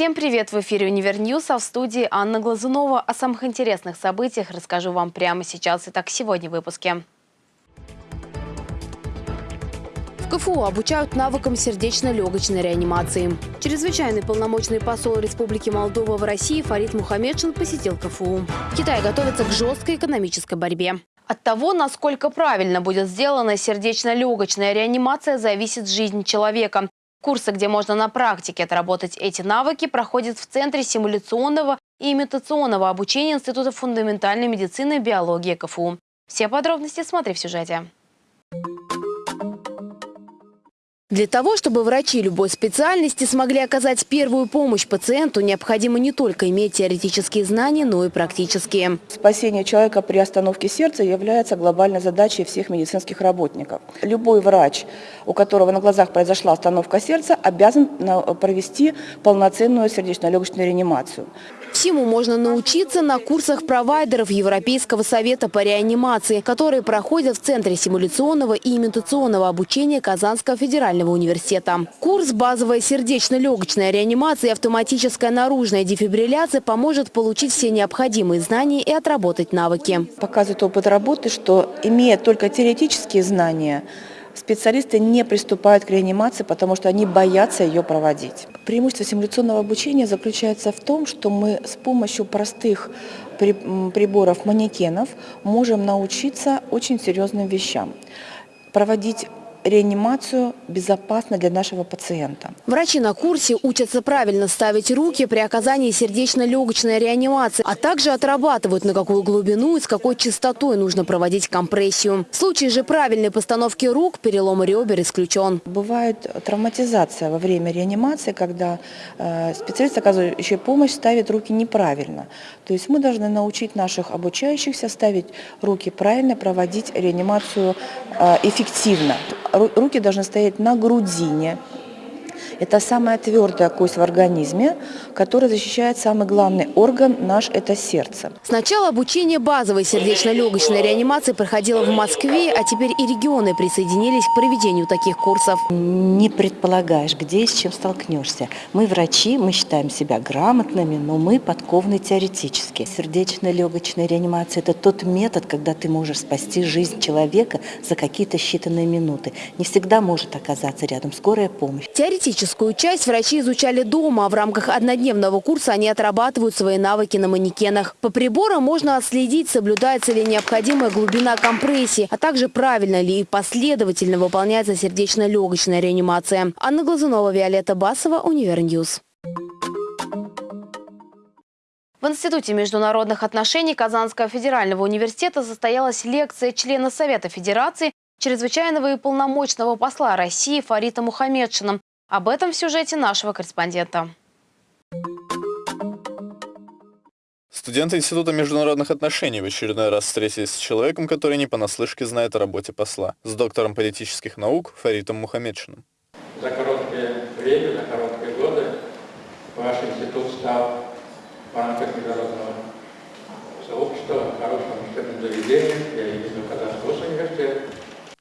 Всем привет! В эфире «UniverNews», а в студии Анна Глазунова. О самых интересных событиях расскажу вам прямо сейчас. Итак, сегодня в выпуске. В КФУ обучают навыкам сердечно-легочной реанимации. Чрезвычайный полномочный посол Республики Молдова в России Фарит Мухаметшин посетил КФУ. Китай готовится к жесткой экономической борьбе. От того, насколько правильно будет сделана сердечно-легочная реанимация, зависит жизнь человека. Курсы, где можно на практике отработать эти навыки, проходят в Центре симуляционного и имитационного обучения Института фундаментальной медицины и биологии КФУ. Все подробности смотри в сюжете. Для того, чтобы врачи любой специальности смогли оказать первую помощь пациенту, необходимо не только иметь теоретические знания, но и практические. Спасение человека при остановке сердца является глобальной задачей всех медицинских работников. Любой врач, у которого на глазах произошла остановка сердца, обязан провести полноценную сердечно-легочную реанимацию. Всему можно научиться на курсах провайдеров Европейского совета по реанимации, которые проходят в Центре симуляционного и имитационного обучения Казанского федерального университета. Курс «Базовая сердечно-легочная реанимация и автоматическая наружная дефибрилляция» поможет получить все необходимые знания и отработать навыки. Показывает опыт работы, что имея только теоретические знания, специалисты не приступают к реанимации, потому что они боятся ее проводить. Преимущество симуляционного обучения заключается в том, что мы с помощью простых приборов манекенов можем научиться очень серьезным вещам. Проводить реанимацию безопасно для нашего пациента. Врачи на курсе учатся правильно ставить руки при оказании сердечно-легочной реанимации, а также отрабатывают, на какую глубину и с какой частотой нужно проводить компрессию. В случае же правильной постановки рук перелом ребер исключен. Бывает травматизация во время реанимации, когда э, специалист, оказывающий помощь, ставит руки неправильно. То есть мы должны научить наших обучающихся ставить руки правильно, проводить реанимацию э, эффективно руки должны стоять на грудине, это самая твердая кость в организме, которая защищает самый главный орган наш – это сердце. Сначала обучение базовой сердечно-легочной реанимации проходило в Москве, а теперь и регионы присоединились к проведению таких курсов. Не предполагаешь, где и с чем столкнешься. Мы врачи, мы считаем себя грамотными, но мы подкованы теоретически. Сердечно-легочная реанимация – это тот метод, когда ты можешь спасти жизнь человека за какие-то считанные минуты. Не всегда может оказаться рядом скорая помощь. Теоретически Практическую часть врачи изучали дома, в рамках однодневного курса они отрабатывают свои навыки на манекенах. По приборам можно отследить, соблюдается ли необходимая глубина компрессии, а также правильно ли и последовательно выполняется сердечно-легочная реанимация. Анна Глазунова, Виолетта Басова, UniverNews. В Институте международных отношений Казанского федерального университета состоялась лекция члена Совета Федерации чрезвычайного и полномочного посла России Фарита Мухаммедшина об этом в сюжете нашего корреспондента. Студенты Института международных отношений в очередной раз встретились с человеком, который не понаслышке знает о работе посла, с доктором политических наук Фаритом Мухаммедшиным. За короткое время, за короткие годы ваш институт стал в рамках международного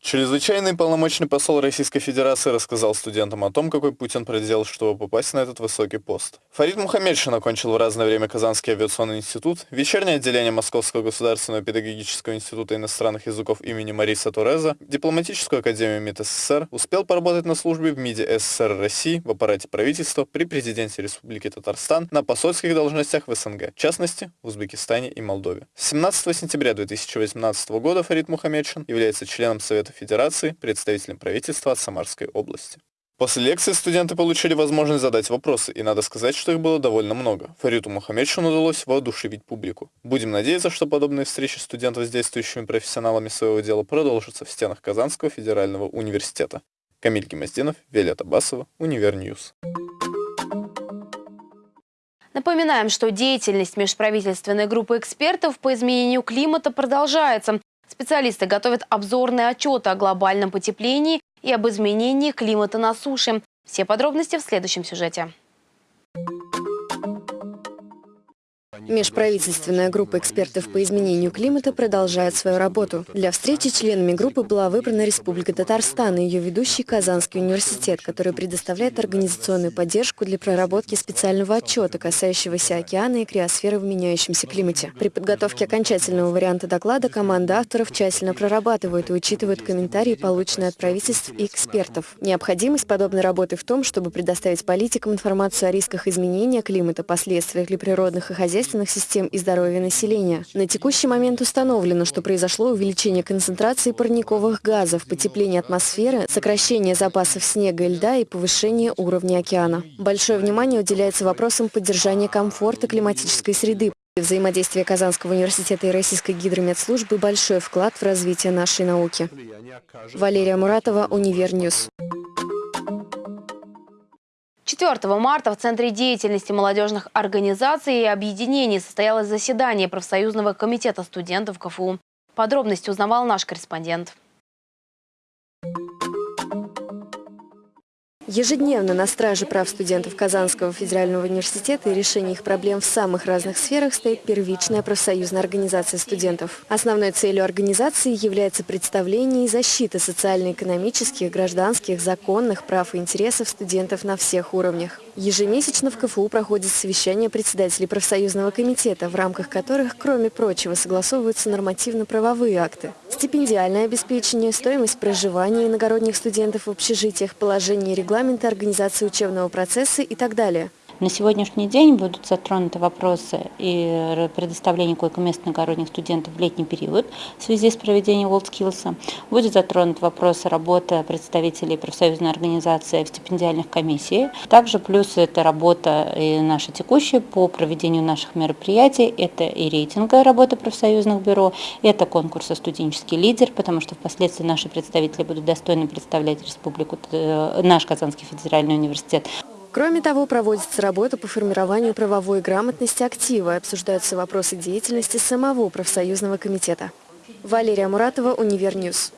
Чрезвычайный полномочный посол Российской Федерации рассказал студентам о том, какой Путин проделал, чтобы попасть на этот высокий пост. Фарид Мухаммедшин окончил в разное время Казанский авиационный институт, вечернее отделение Московского государственного педагогического института иностранных языков имени Мариса Туреза, дипломатическую академию МИД СССР, успел поработать на службе в МИДе СССР России, в аппарате правительства, при президенте Республики Татарстан, на посольских должностях в СНГ, в частности, в Узбекистане и Молдове. 17 сентября 2018 года Фарид Мухаммедшин является членом Совета Федерации, представителем правительства от Самарской области. После лекции студенты получили возможность задать вопросы, и надо сказать, что их было довольно много. Фариту Мухаметшину удалось воодушевить публику. Будем надеяться, что подобные встречи студентов с действующими профессионалами своего дела продолжатся в стенах Казанского федерального университета. Камиль Гимаздинов, Виолетта Басова, UniverNews. Напоминаем, что деятельность межправительственной группы экспертов по изменению климата продолжается. Специалисты готовят обзорные отчеты о глобальном потеплении и об изменении климата на суше. Все подробности в следующем сюжете. Межправительственная группа экспертов по изменению климата продолжает свою работу. Для встречи членами группы была выбрана Республика Татарстан и ее ведущий Казанский университет, который предоставляет организационную поддержку для проработки специального отчета, касающегося океана и криосферы в меняющемся климате. При подготовке окончательного варианта доклада команда авторов тщательно прорабатывает и учитывает комментарии, полученные от правительств и экспертов. Необходимость подобной работы в том, чтобы предоставить политикам информацию о рисках изменения климата, последствиях для природных и хозяйственных систем и здоровья населения. На текущий момент установлено, что произошло увеличение концентрации парниковых газов, потепление атмосферы, сокращение запасов снега и льда и повышение уровня океана. Большое внимание уделяется вопросам поддержания комфорта климатической среды. Взаимодействие Казанского университета и Российской гидрометслужбы – большой вклад в развитие нашей науки. Валерия Муратова, UniverNews. 4 марта в Центре деятельности молодежных организаций и объединений состоялось заседание профсоюзного комитета студентов КФУ. Подробности узнавал наш корреспондент. Ежедневно на страже прав студентов Казанского федерального университета и решения их проблем в самых разных сферах стоит первичная профсоюзная организация студентов. Основной целью организации является представление и защита социально-экономических, гражданских, законных прав и интересов студентов на всех уровнях. Ежемесячно в КФУ проходит совещание председателей профсоюзного комитета, в рамках которых, кроме прочего, согласовываются нормативно-правовые акты. Стипендиальное обеспечение, стоимость проживания иногородних студентов в общежитиях, положение регламента организации учебного процесса и так далее. На сегодняшний день будут затронуты вопросы и предоставления койко-мест иногородних студентов в летний период в связи с проведением WorldSkills. Будет затронут вопрос работы представителей профсоюзной организации в стипендиальных комиссиях. Также плюс это работа и наша текущая по проведению наших мероприятий. Это и рейтинга работы профсоюзных бюро, это конкурса «Студенческий лидер», потому что впоследствии наши представители будут достойно представлять республику, э, наш Казанский федеральный университет. Кроме того, проводится работа по формированию правовой грамотности актива обсуждаются вопросы деятельности самого профсоюзного комитета. Валерия Муратова, UniverNews.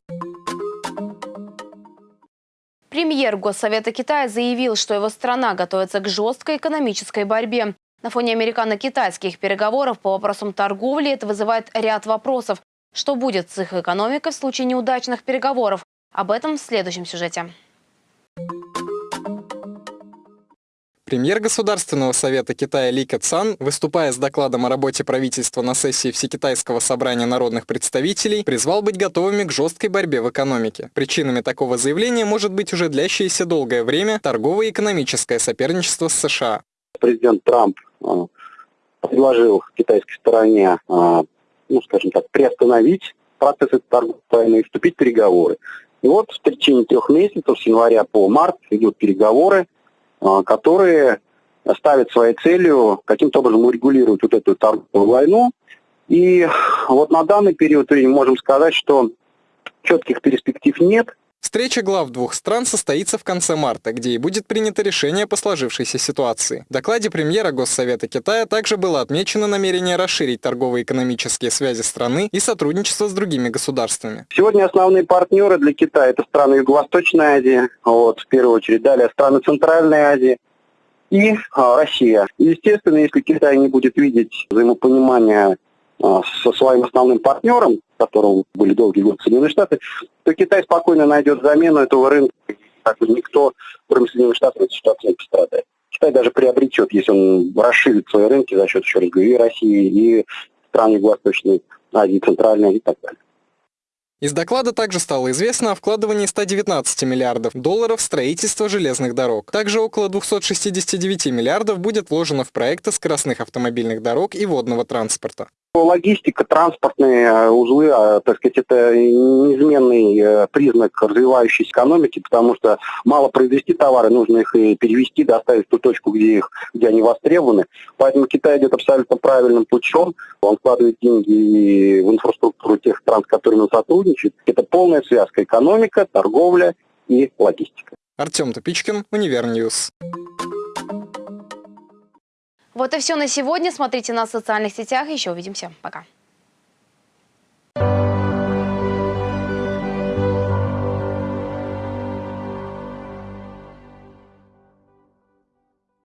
Премьер Госсовета Китая заявил, что его страна готовится к жесткой экономической борьбе. На фоне американо-китайских переговоров по вопросам торговли это вызывает ряд вопросов. Что будет с их экономикой в случае неудачных переговоров? Об этом в следующем сюжете. Премьер Государственного совета Китая Ли Кэцан, выступая с докладом о работе правительства на сессии Всекитайского собрания народных представителей, призвал быть готовыми к жесткой борьбе в экономике. Причинами такого заявления может быть уже длящееся долгое время торговое и экономическое соперничество с США. Президент Трамп э, предложил китайской стороне, э, ну, скажем так, приостановить процесс этой торговой и вступить в переговоры. И вот в течение трех месяцев, с января по март, идут переговоры, которые ставят своей целью каким-то образом урегулировать вот эту торговую войну. И вот на данный период времени можем сказать, что четких перспектив нет. Встреча глав двух стран состоится в конце марта, где и будет принято решение по сложившейся ситуации. В докладе премьера Госсовета Китая также было отмечено намерение расширить торгово-экономические связи страны и сотрудничество с другими государствами. Сегодня основные партнеры для Китая – это страны Юго-Восточной Азии, вот, в первую очередь, далее страны Центральной Азии и а, Россия. естественно, если Китай не будет видеть взаимопонимания со своим основным партнером, которым были долгие годы Соединенные Штаты, то Китай спокойно найдет замену этого рынка. Так никто, кроме Соединенных Штатов, этой ситуации не пострадает. Китай даже приобретет, если он расширит свои рынки за счет, еще раз говорю, и России, и стран Юго-Восточной Азии, Центральной и так далее. Из доклада также стало известно о вкладывании 119 миллиардов долларов в строительство железных дорог. Также около 269 миллиардов будет вложено в проекты скоростных автомобильных дорог и водного транспорта. Логистика, транспортные э, узлы, а, так сказать, это неизменный э, признак развивающейся экономики, потому что мало произвести товары, нужно их и перевезти, доставить в ту точку, где, их, где они востребованы. Поэтому Китай идет абсолютно правильным путем. Он вкладывает деньги в инфраструктуру тех стран, с которыми он сотрудничает. Это полная связка экономика, торговля и логистика. Артем Топичкин, UniverNews. Вот и все на сегодня. Смотрите нас в социальных сетях. Еще увидимся. Пока.